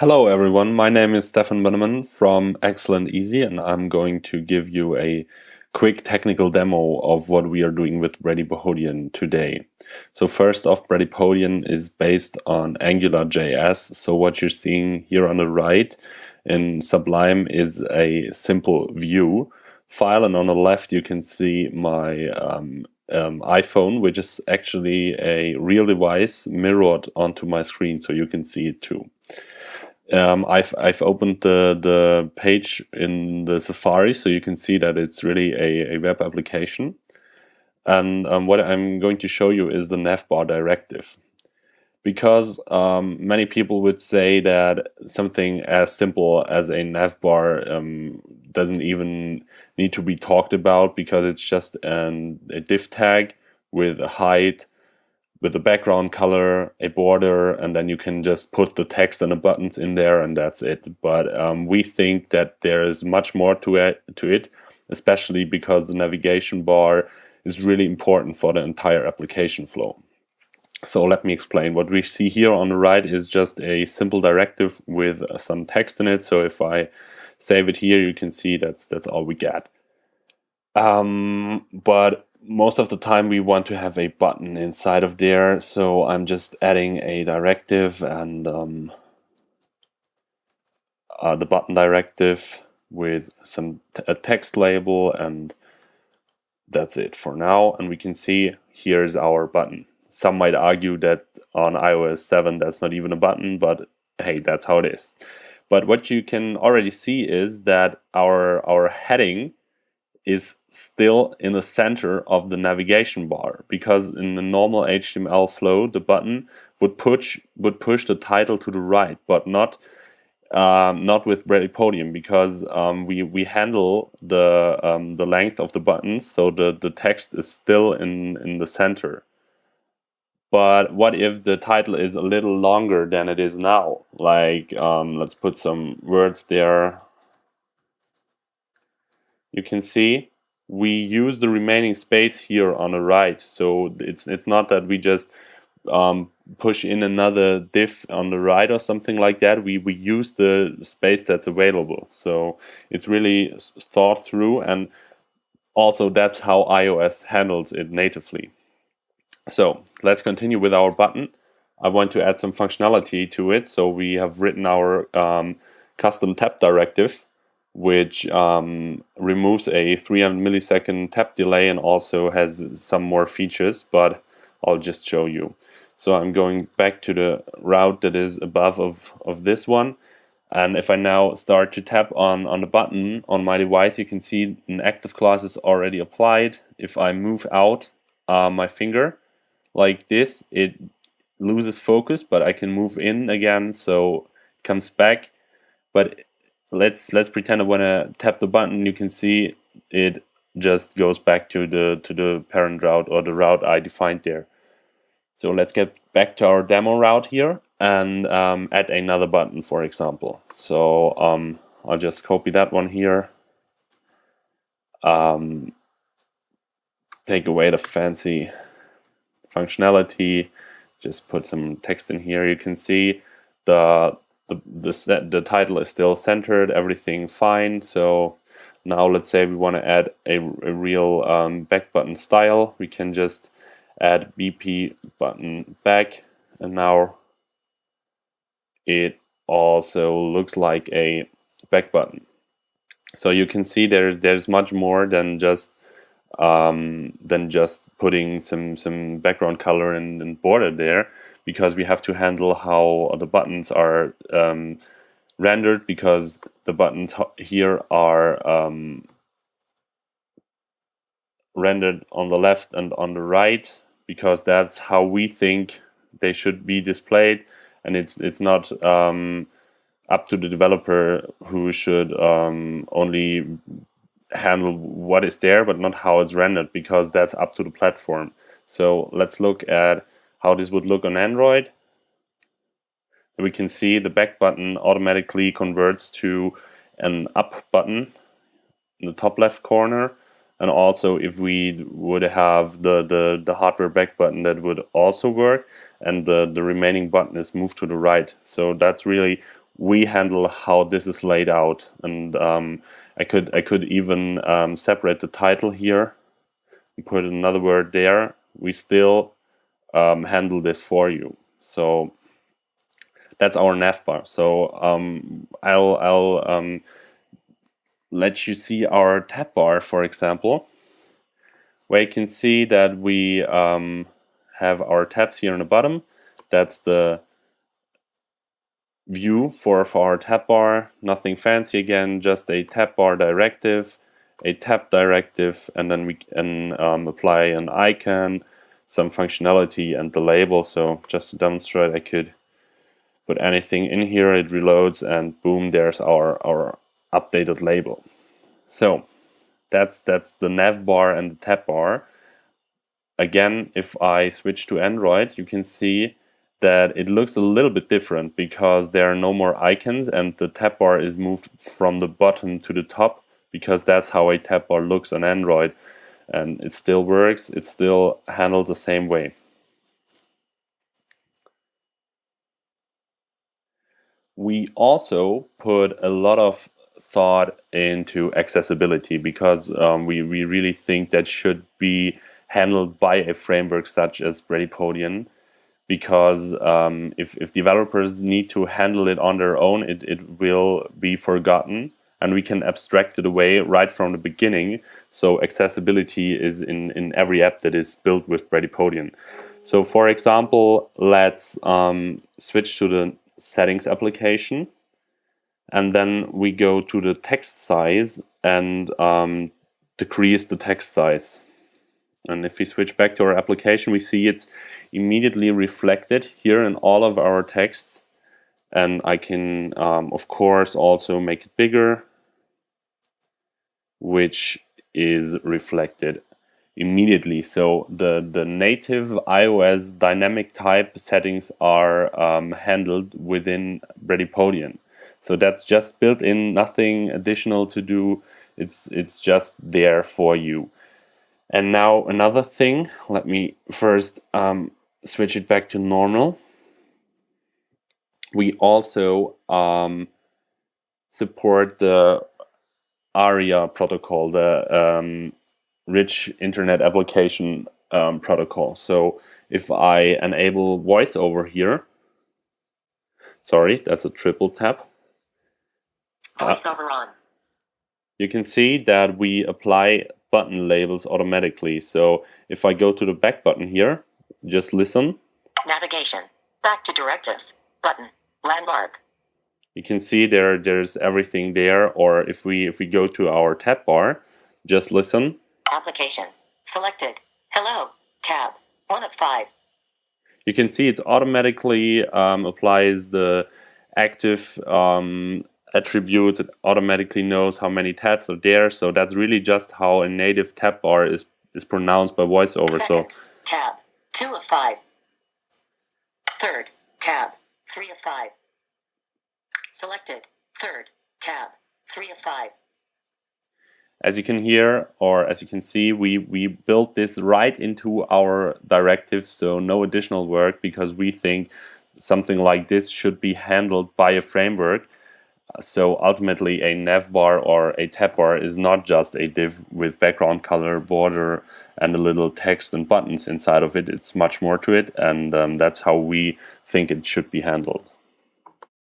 Hello everyone, my name is Stefan Bunneman from Excellent Easy and I'm going to give you a quick technical demo of what we are doing with Bradypodion today. So first off, Bradypodion is based on AngularJS, so what you're seeing here on the right in Sublime is a simple view file and on the left you can see my um, um, iPhone, which is actually a real device mirrored onto my screen so you can see it too um, I've, I've opened the, the page in the Safari so you can see that it's really a, a web application. And um, what I'm going to show you is the navbar directive. Because um, many people would say that something as simple as a navbar um, doesn't even need to be talked about because it's just an, a div tag with a height with a background color, a border, and then you can just put the text and the buttons in there and that's it. But um, we think that there is much more to it, to it, especially because the navigation bar is really important for the entire application flow. So let me explain. What we see here on the right is just a simple directive with some text in it. So if I save it here, you can see that's that's all we get. Um, but most of the time we want to have a button inside of there so I'm just adding a directive and um, uh, the button directive with some a text label and that's it for now. And we can see here's our button. Some might argue that on iOS 7 that's not even a button but hey that's how it is. But what you can already see is that our our heading is still in the center of the navigation bar because in the normal HTML flow the button would push would push the title to the right but not um, not with Bradypodion because um, we we handle the um, the length of the buttons so the the text is still in in the center. But what if the title is a little longer than it is now? Like um, let's put some words there you can see we use the remaining space here on the right. So it's it's not that we just um, push in another div on the right or something like that. We we use the space that's available. So it's really thought through, and also that's how iOS handles it natively. So let's continue with our button. I want to add some functionality to it. So we have written our um, custom tap directive which um, removes a 300 millisecond tap delay and also has some more features, but I'll just show you. So I'm going back to the route that is above of, of this one. And if I now start to tap on, on the button on my device, you can see an active class is already applied. If I move out uh, my finger like this, it loses focus, but I can move in again, so it comes back. But let's let's pretend I want to tap the button. You can see it just goes back to the to the parent route or the route I defined there. So let's get back to our demo route here and um, add another button, for example. So um, I'll just copy that one here. Um, take away the fancy functionality. Just put some text in here. You can see the the, the, the title is still centered, everything fine. So now let's say we want to add a, a real um, back button style. We can just add BP button back and now it also looks like a back button. So you can see there there's much more than just um, than just putting some some background color and, and border there because we have to handle how the buttons are um, rendered because the buttons here are um, rendered on the left and on the right because that's how we think they should be displayed. And it's it's not um, up to the developer who should um, only handle what is there but not how it's rendered because that's up to the platform. So let's look at how this would look on Android. We can see the back button automatically converts to an up button in the top left corner and also if we would have the, the, the hardware back button that would also work and the, the remaining button is moved to the right. So that's really we handle how this is laid out. And um, I could I could even um, separate the title here and put another word there. We still um, handle this for you. So that's our navbar. So um, I'll I'll um, let you see our tab bar, for example, where you can see that we um, have our tabs here on the bottom. That's the view for, for our tab bar. Nothing fancy again, just a tab bar directive, a tab directive, and then we can um, apply an icon, some functionality, and the label. So just to demonstrate, I could put anything in here, it reloads, and boom, there's our, our updated label. So that's that's the nav bar and the tab bar. Again, if I switch to Android, you can see that it looks a little bit different because there are no more icons and the tab bar is moved from the bottom to the top because that's how a tab bar looks on Android and it still works, it's still handled the same way. We also put a lot of thought into accessibility because um, we, we really think that should be handled by a framework such as Bradypodion because um, if, if developers need to handle it on their own, it, it will be forgotten and we can abstract it away right from the beginning. So accessibility is in, in every app that is built with Bradypodion. So for example, let's um, switch to the settings application and then we go to the text size and um, decrease the text size. And if we switch back to our application, we see it's immediately reflected here in all of our texts. And I can, um, of course, also make it bigger, which is reflected immediately. So the, the native iOS dynamic type settings are um, handled within Bradypodion. So that's just built in, nothing additional to do. It's, it's just there for you. And now another thing, let me first um, switch it back to normal. We also um, support the ARIA protocol, the um, rich internet application um, protocol. So if I enable voiceover here, sorry, that's a triple tap. Voiceover uh, on. You can see that we apply button labels automatically. So if I go to the back button here, just listen. Navigation. Back to directives. Button. Landmark. You can see there there's everything there. Or if we if we go to our tab bar, just listen. Application. Selected. Hello. Tab. One of five. You can see it automatically um, applies the active um, attribute, it automatically knows how many tabs are there. So that's really just how a native tab bar is, is pronounced by voiceover. Second, so tab, two of five. Third, tab, three of five. Selected, third, tab, three of five. As you can hear, or as you can see, we, we built this right into our directive, so no additional work because we think something like this should be handled by a framework. So ultimately a navbar or a tab bar is not just a div with background color, border and a little text and buttons inside of it. It's much more to it and um, that's how we think it should be handled.